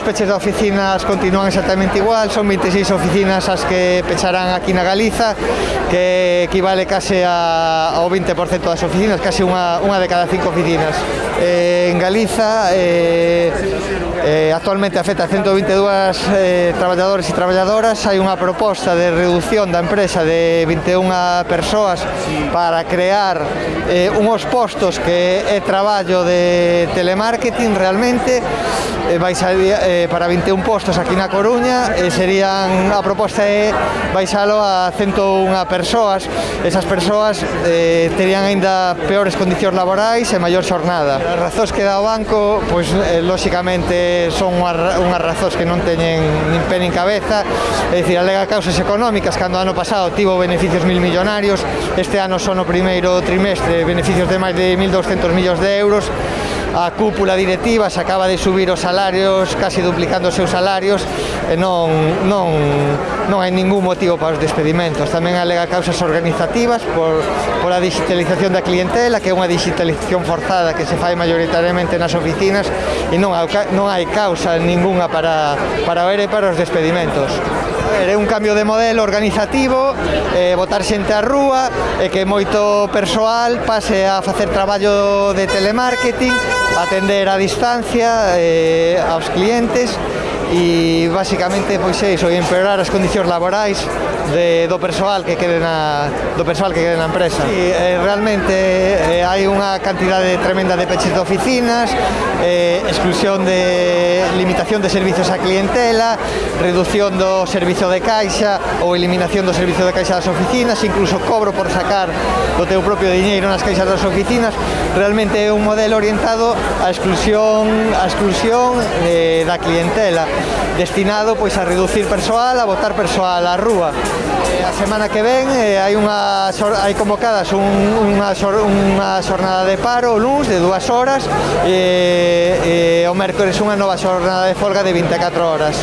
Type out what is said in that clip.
os peches de oficinas continúan exactamente igual, son 26 oficinas as que pecharán aquí na Galiza, que equivale case a, ao 20% das oficinas, case unha, unha de cada cinco oficinas eh, en Galiza eh, eh, actualmente afecta a 122 eh, traballadores e traballadoras. Hai unha proposta de reducción da empresa de 21 persoas para crear eh, unhos postos que é traballo de telemarketing realmente. Eh, a, eh, para 21 postos aquí na Coruña eh, serían a proposta é baixalo a 101 persoas. Esas persoas eh, terían aínda peores condicións laborais e maior xornada as razóns que dá o banco, pois eh, lóxicamente son unhas razóns que non teñen nin pé nin cabeza, é dicir, alega causas económicas, cando ano pasado tivo beneficios mil millonarios, este ano son o primeiro trimestre beneficios de máis de 1.200 millóns de euros, a cúpula directiva se acaba de subir os salarios, casi duplicando os seus salarios, e non, non, non hai ningún motivo para os despedimentos. Tamén alega causas organizativas por, por a digitalización da clientela, que é unha digitalización forzada que se fai mayoritariamente nas oficinas, e non, non hai causa ninguna para, para o ERE para os despedimentos é un cambio de modelo organizativo, eh, botar xente á rúa, e que moito persoal pase a facer traballo de telemarketing, atender a distancia eh, aos clientes, e basicamente pois é iso, empeorar as condicións laborais de, do persoal que quede na, do persoal que quede na empresa. Sí, eh, realmente eh, hai unha cantidade tremenda de peches de oficinas, eh, exclusión de limitación de servizos a clientela, reducción do servizo de caixa ou eliminación do servizo de caixa das oficinas, incluso cobro por sacar o teu propio diñeiro nas caixas das oficinas, realmente é un modelo orientado á exclusión, á exclusión eh, da clientela, destinado pois a reducir persoal, a botar persoal á rúa. Eh, a semana que ven eh, hai unha hai convocadas un, unha, unha xornada de paro o luns de dúas horas e, e o mércores unha nova xornada de folga de 24 horas.